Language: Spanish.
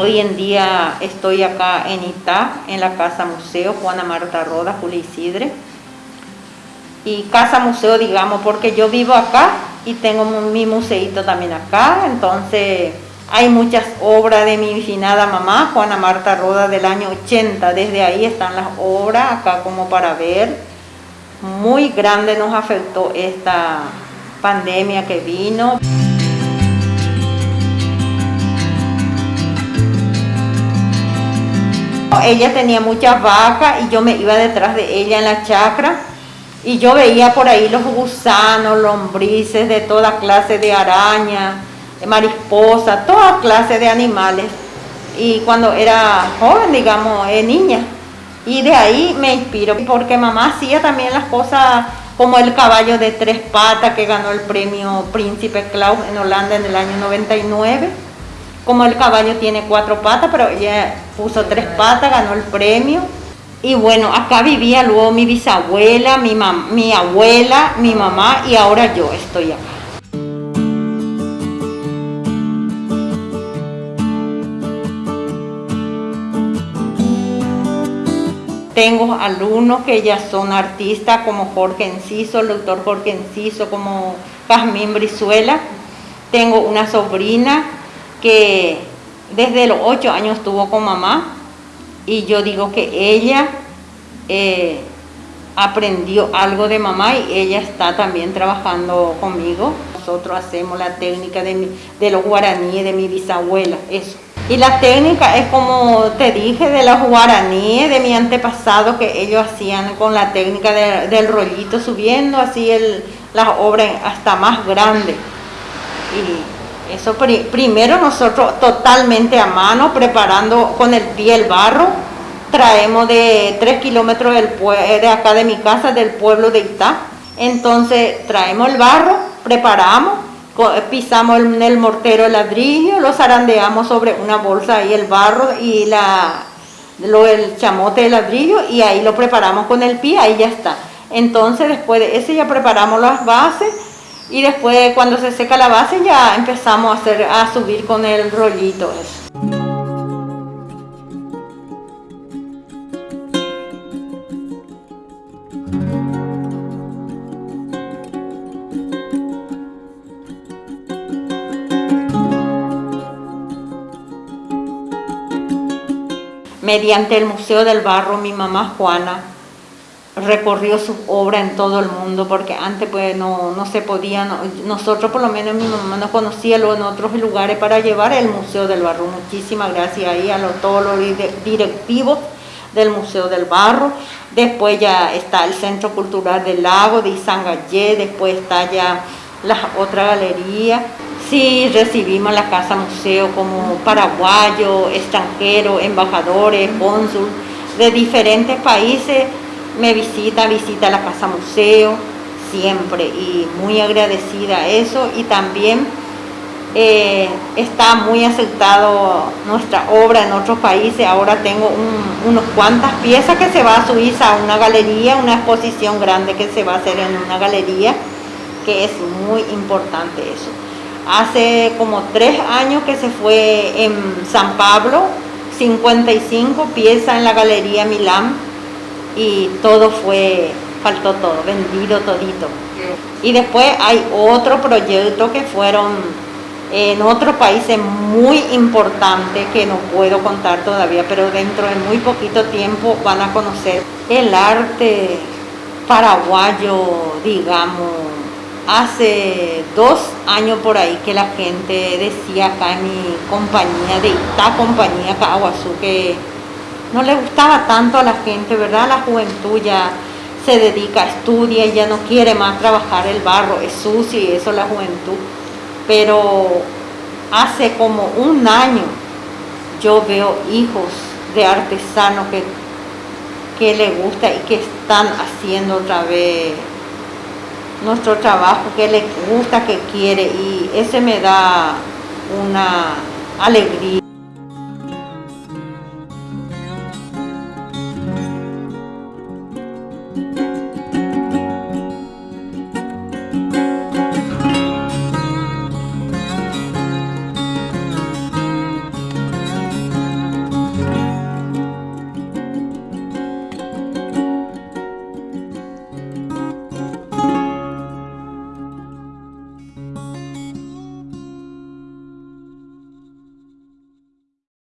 Hoy en día estoy acá en Itá, en la Casa Museo Juana Marta Roda, Julio Isidre. Y Casa Museo, digamos, porque yo vivo acá y tengo mi museito también acá, entonces hay muchas obras de mi finada mamá, Juana Marta Roda, del año 80. Desde ahí están las obras, acá como para ver. Muy grande nos afectó esta pandemia que vino. Ella tenía muchas vacas y yo me iba detrás de ella en la chacra y yo veía por ahí los gusanos, lombrices de toda clase de araña, mariposa, toda clase de animales. Y cuando era joven, digamos, eh, niña. Y de ahí me inspiro, porque mamá hacía también las cosas como el caballo de tres patas que ganó el premio Príncipe Claus en Holanda en el año 99 como el caballo tiene cuatro patas, pero ella puso tres patas, ganó el premio. Y bueno, acá vivía luego mi bisabuela, mi, mi abuela, mi mamá y ahora yo estoy acá. Tengo alumnos que ya son artistas como Jorge Enciso, el doctor Jorge Enciso, como Jazmín Brizuela. Tengo una sobrina que desde los ocho años estuvo con mamá y yo digo que ella eh, aprendió algo de mamá y ella está también trabajando conmigo. Nosotros hacemos la técnica de, de los guaraníes de mi bisabuela, eso. Y la técnica es como te dije de los guaraníes de mi antepasado que ellos hacían con la técnica del rollito subiendo así el, las obras hasta más grandes. Y eso primero nosotros totalmente a mano, preparando con el pie el barro. Traemos de 3 kilómetros de acá de mi casa, del pueblo de Itá. Entonces traemos el barro, preparamos, pisamos en el mortero el ladrillo, lo zarandeamos sobre una bolsa y el barro y la, lo, el chamote de ladrillo y ahí lo preparamos con el pie, ahí ya está. Entonces después de eso ya preparamos las bases y después cuando se seca la base ya empezamos a, hacer, a subir con el rollito Mediante el Museo del Barro, mi mamá Juana recorrió su obra en todo el mundo, porque antes pues no, no se podía, nosotros por lo menos mi mamá no conocía lo en otros lugares para llevar el Museo del Barro. Muchísimas gracias ahí a todos los directivos del Museo del Barro. Después ya está el Centro Cultural del Lago de Izangallé, después está ya la otra galería. Sí, recibimos la Casa Museo como paraguayo, extranjero, embajadores, cónsul de diferentes países me visita, visita la Casa Museo, siempre, y muy agradecida a eso, y también eh, está muy aceptado nuestra obra en otros países, ahora tengo unas cuantas piezas que se va a Suiza, a una galería, una exposición grande que se va a hacer en una galería, que es muy importante eso. Hace como tres años que se fue en San Pablo, 55 piezas en la Galería Milán, y todo fue, faltó todo, vendido todito. Y después hay otro proyecto que fueron en otros países muy importantes que no puedo contar todavía, pero dentro de muy poquito tiempo van a conocer el arte paraguayo, digamos, hace dos años por ahí que la gente decía acá en mi compañía, de esta compañía que no le gustaba tanto a la gente, ¿verdad? La juventud ya se dedica, estudia y ya no quiere más trabajar el barro, es sucio y eso la juventud. Pero hace como un año yo veo hijos de artesanos que, que le gusta y que están haciendo otra vez nuestro trabajo, que le gusta, que quiere y ese me da una alegría.